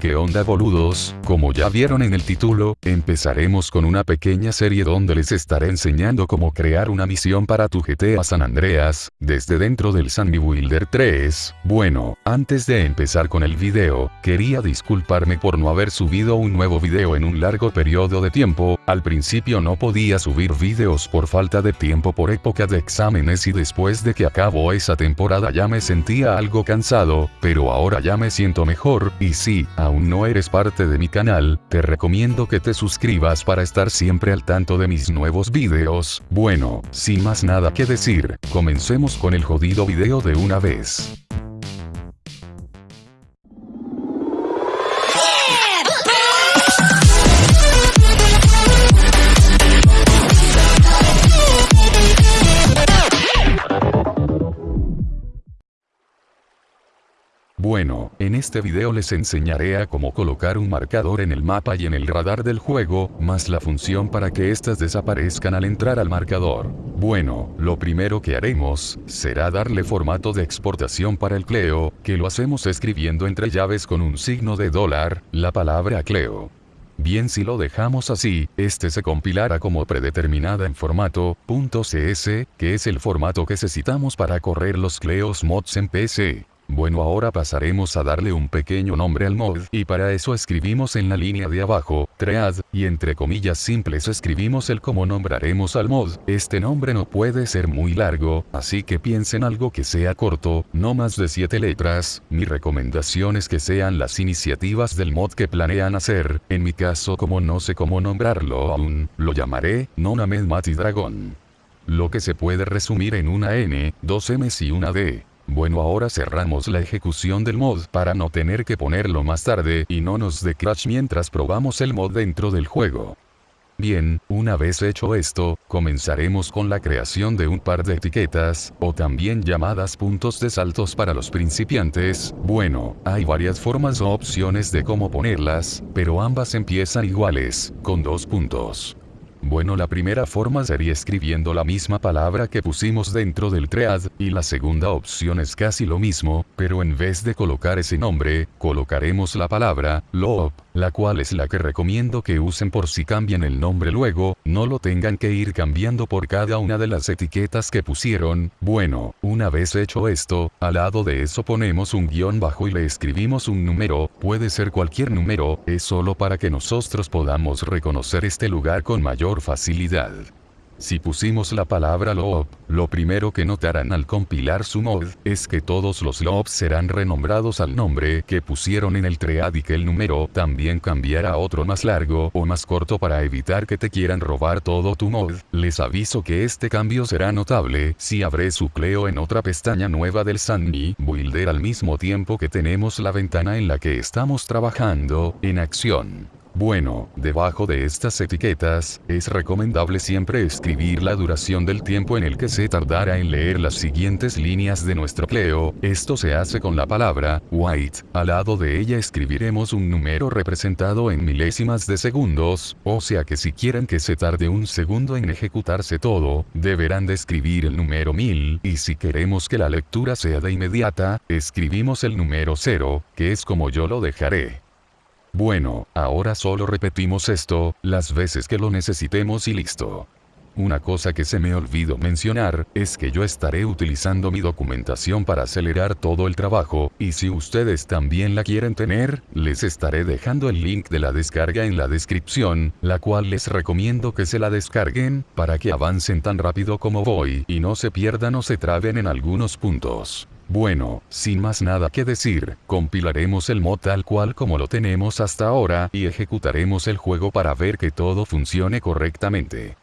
¿Qué onda boludos? Como ya vieron en el título, empezaremos con una pequeña serie donde les estaré enseñando cómo crear una misión para tu GTA San Andreas, desde dentro del Sunny Builder 3. Bueno, antes de empezar con el video, quería disculparme por no haber subido un nuevo video en un largo periodo de tiempo, al principio no podía subir videos por falta de tiempo por época de exámenes y después de que acabó esa temporada ya me sentía algo cansado, pero ahora ya me siento mejor, y sí, aún no eres parte de mi canal, te recomiendo que te suscribas para estar siempre al tanto de mis nuevos videos. Bueno, sin más nada que decir, comencemos con el jodido video de una vez. Bueno, en este video les enseñaré a cómo colocar un marcador en el mapa y en el radar del juego, más la función para que éstas desaparezcan al entrar al marcador. Bueno, lo primero que haremos, será darle formato de exportación para el Cleo, que lo hacemos escribiendo entre llaves con un signo de dólar, la palabra Cleo. Bien si lo dejamos así, este se compilará como predeterminada en formato .cs, que es el formato que necesitamos para correr los Cleos mods en PC. Bueno ahora pasaremos a darle un pequeño nombre al mod y para eso escribimos en la línea de abajo, tread, y entre comillas simples escribimos el cómo nombraremos al mod. Este nombre no puede ser muy largo, así que piensen algo que sea corto, no más de 7 letras. Mi recomendación es que sean las iniciativas del mod que planean hacer, en mi caso como no sé cómo nombrarlo aún, lo llamaré Nonamed Mati Dragon. Lo que se puede resumir en una N, dos M's y una D. Bueno ahora cerramos la ejecución del mod para no tener que ponerlo más tarde y no nos dé crash mientras probamos el mod dentro del juego. Bien, una vez hecho esto, comenzaremos con la creación de un par de etiquetas, o también llamadas puntos de saltos para los principiantes. Bueno, hay varias formas o opciones de cómo ponerlas, pero ambas empiezan iguales, con dos puntos. Bueno la primera forma sería escribiendo la misma palabra que pusimos dentro del thread, y la segunda opción es casi lo mismo, pero en vez de colocar ese nombre, colocaremos la palabra, loop, la cual es la que recomiendo que usen por si cambian el nombre luego, no lo tengan que ir cambiando por cada una de las etiquetas que pusieron. Bueno, una vez hecho esto, al lado de eso ponemos un guion bajo y le escribimos un número, puede ser cualquier número, es solo para que nosotros podamos reconocer este lugar con mayor facilidad. Si pusimos la palabra loop, lo primero que notarán al compilar su mod, es que todos los loops serán renombrados al nombre que pusieron en el thread y que el número también cambiará a otro más largo o más corto para evitar que te quieran robar todo tu mod. Les aviso que este cambio será notable si abre su Cleo en otra pestaña nueva del Sunny Builder al mismo tiempo que tenemos la ventana en la que estamos trabajando, en acción. Bueno, debajo de estas etiquetas, es recomendable siempre escribir la duración del tiempo en el que se tardará en leer las siguientes líneas de nuestro Cleo, esto se hace con la palabra, white, al lado de ella escribiremos un número representado en milésimas de segundos, o sea que si quieren que se tarde un segundo en ejecutarse todo, deberán de escribir el número 1000, y si queremos que la lectura sea de inmediata, escribimos el número 0, que es como yo lo dejaré. Bueno, ahora solo repetimos esto, las veces que lo necesitemos y listo. Una cosa que se me olvidó mencionar, es que yo estaré utilizando mi documentación para acelerar todo el trabajo, y si ustedes también la quieren tener, les estaré dejando el link de la descarga en la descripción, la cual les recomiendo que se la descarguen, para que avancen tan rápido como voy, y no se pierdan o se traben en algunos puntos. Bueno, sin más nada que decir, compilaremos el mod tal cual como lo tenemos hasta ahora y ejecutaremos el juego para ver que todo funcione correctamente.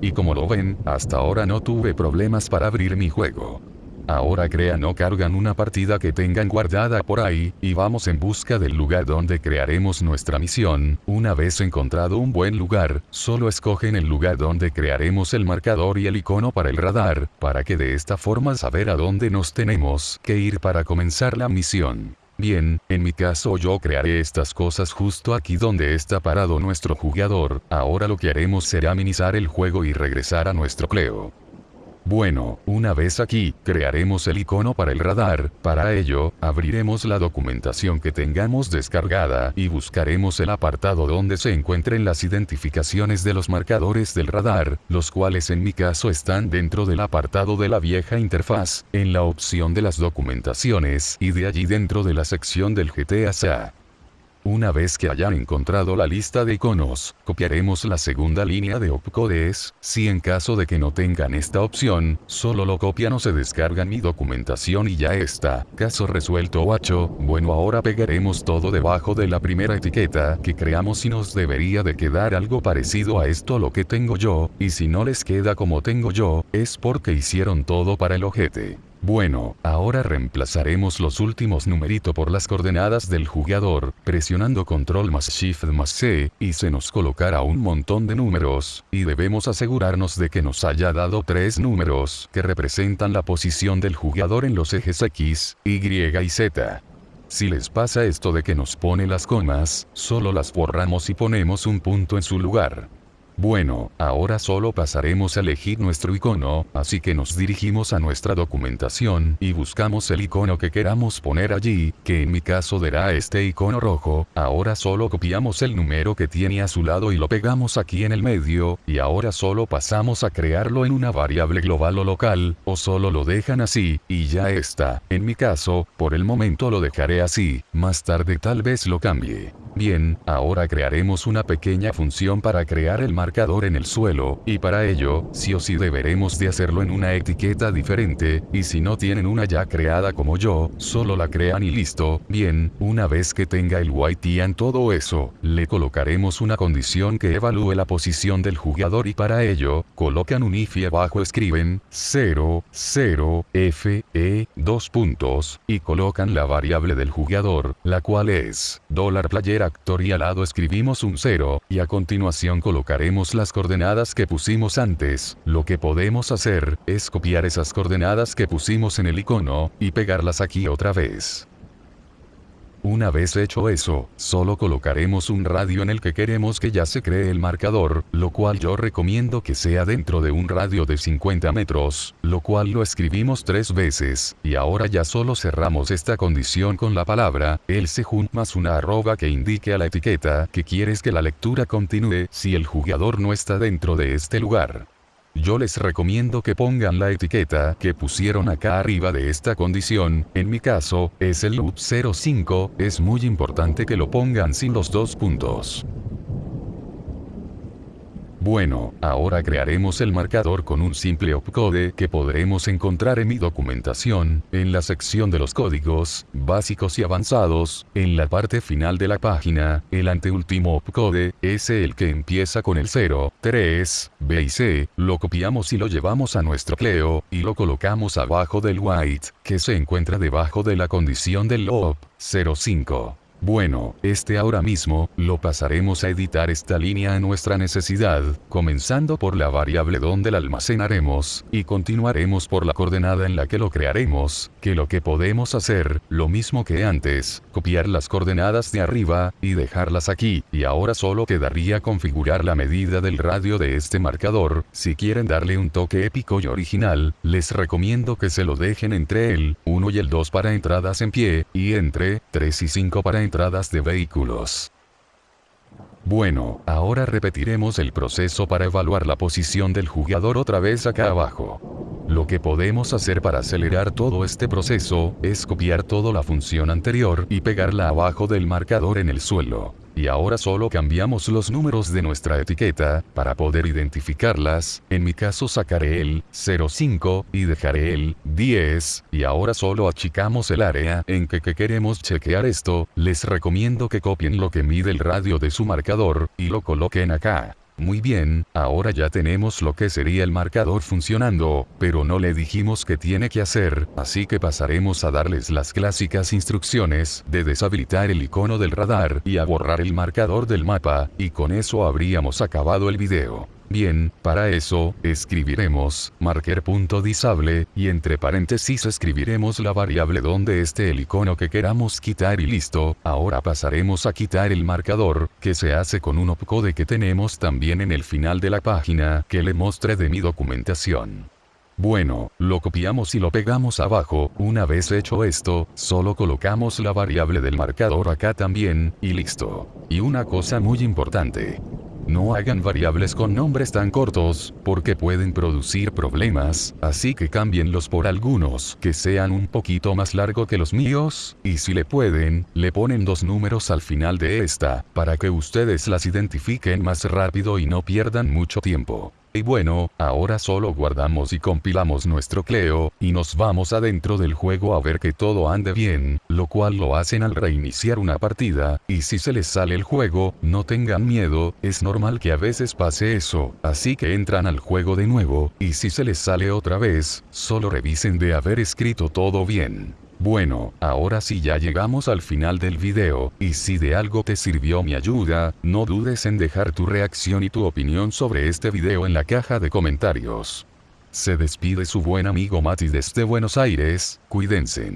Y como lo ven, hasta ahora no tuve problemas para abrir mi juego. Ahora crean o cargan una partida que tengan guardada por ahí, y vamos en busca del lugar donde crearemos nuestra misión. Una vez encontrado un buen lugar, solo escogen el lugar donde crearemos el marcador y el icono para el radar, para que de esta forma saber a dónde nos tenemos que ir para comenzar la misión. Bien, en mi caso yo crearé estas cosas justo aquí donde está parado nuestro jugador, ahora lo que haremos será minimizar el juego y regresar a nuestro Cleo. Bueno, una vez aquí, crearemos el icono para el radar, para ello, abriremos la documentación que tengamos descargada y buscaremos el apartado donde se encuentren las identificaciones de los marcadores del radar, los cuales en mi caso están dentro del apartado de la vieja interfaz, en la opción de las documentaciones y de allí dentro de la sección del GTA SA. Una vez que hayan encontrado la lista de iconos, copiaremos la segunda línea de opcodes, si en caso de que no tengan esta opción, solo lo copian o se descargan mi documentación y ya está. Caso resuelto 8, bueno ahora pegaremos todo debajo de la primera etiqueta que creamos y nos debería de quedar algo parecido a esto lo que tengo yo, y si no les queda como tengo yo, es porque hicieron todo para el ojete. Bueno, ahora reemplazaremos los últimos numeritos por las coordenadas del jugador, presionando control más shift más C, y se nos colocará un montón de números, y debemos asegurarnos de que nos haya dado tres números, que representan la posición del jugador en los ejes X, Y y Z. Si les pasa esto de que nos pone las comas, solo las borramos y ponemos un punto en su lugar. Bueno, ahora solo pasaremos a elegir nuestro icono, así que nos dirigimos a nuestra documentación y buscamos el icono que queramos poner allí, que en mi caso dará este icono rojo, ahora solo copiamos el número que tiene a su lado y lo pegamos aquí en el medio, y ahora solo pasamos a crearlo en una variable global o local, o solo lo dejan así, y ya está. En mi caso, por el momento lo dejaré así, más tarde tal vez lo cambie. Bien, ahora crearemos una pequeña función para crear el marcador en el suelo, y para ello, sí o sí deberemos de hacerlo en una etiqueta diferente, y si no tienen una ya creada como yo, solo la crean y listo. Bien, una vez que tenga el en todo eso, le colocaremos una condición que evalúe la posición del jugador y para ello, colocan un if y abajo escriben 0, 0, f, e, dos puntos, y colocan la variable del jugador, la cual es, dólar player y al lado escribimos un 0, y a continuación colocaremos las coordenadas que pusimos antes. Lo que podemos hacer, es copiar esas coordenadas que pusimos en el icono, y pegarlas aquí otra vez. Una vez hecho eso, solo colocaremos un radio en el que queremos que ya se cree el marcador, lo cual yo recomiendo que sea dentro de un radio de 50 metros, lo cual lo escribimos tres veces, y ahora ya solo cerramos esta condición con la palabra, el sejun más una arroba que indique a la etiqueta que quieres que la lectura continúe si el jugador no está dentro de este lugar. Yo les recomiendo que pongan la etiqueta que pusieron acá arriba de esta condición, en mi caso, es el loop 05, es muy importante que lo pongan sin los dos puntos. Bueno, ahora crearemos el marcador con un simple opcode que podremos encontrar en mi documentación, en la sección de los códigos, básicos y avanzados, en la parte final de la página, el anteúltimo opcode, es el que empieza con el 0, 3, B y C, lo copiamos y lo llevamos a nuestro Cleo, y lo colocamos abajo del white, que se encuentra debajo de la condición del op, 05. Bueno, este ahora mismo, lo pasaremos a editar esta línea a nuestra necesidad, comenzando por la variable donde la almacenaremos, y continuaremos por la coordenada en la que lo crearemos, que lo que podemos hacer, lo mismo que antes, copiar las coordenadas de arriba, y dejarlas aquí, y ahora solo quedaría configurar la medida del radio de este marcador, si quieren darle un toque épico y original, les recomiendo que se lo dejen entre el 1 y el 2 para entradas en pie, y entre 3 y 5 para entradas de vehículos. Bueno, ahora repetiremos el proceso para evaluar la posición del jugador otra vez acá abajo. Lo que podemos hacer para acelerar todo este proceso, es copiar toda la función anterior y pegarla abajo del marcador en el suelo y ahora solo cambiamos los números de nuestra etiqueta, para poder identificarlas, en mi caso sacaré el 05 y dejaré el 10, y ahora solo achicamos el área en que, que queremos chequear esto, les recomiendo que copien lo que mide el radio de su marcador, y lo coloquen acá. Muy bien, ahora ya tenemos lo que sería el marcador funcionando, pero no le dijimos que tiene que hacer, así que pasaremos a darles las clásicas instrucciones de deshabilitar el icono del radar y a borrar el marcador del mapa, y con eso habríamos acabado el video. Bien, para eso, escribiremos, marker.disable, y entre paréntesis escribiremos la variable donde esté el icono que queramos quitar y listo, ahora pasaremos a quitar el marcador, que se hace con un opcode que tenemos también en el final de la página, que le mostré de mi documentación. Bueno, lo copiamos y lo pegamos abajo, una vez hecho esto, solo colocamos la variable del marcador acá también, y listo. Y una cosa muy importante. No hagan variables con nombres tan cortos, porque pueden producir problemas, así que cámbienlos por algunos que sean un poquito más largo que los míos, y si le pueden, le ponen dos números al final de esta, para que ustedes las identifiquen más rápido y no pierdan mucho tiempo. Y bueno, ahora solo guardamos y compilamos nuestro Cleo, y nos vamos adentro del juego a ver que todo ande bien, lo cual lo hacen al reiniciar una partida, y si se les sale el juego, no tengan miedo, es normal que a veces pase eso, así que entran al juego de nuevo, y si se les sale otra vez, solo revisen de haber escrito todo bien. Bueno, ahora sí ya llegamos al final del video, y si de algo te sirvió mi ayuda, no dudes en dejar tu reacción y tu opinión sobre este video en la caja de comentarios. Se despide su buen amigo Mati desde Buenos Aires, cuídense.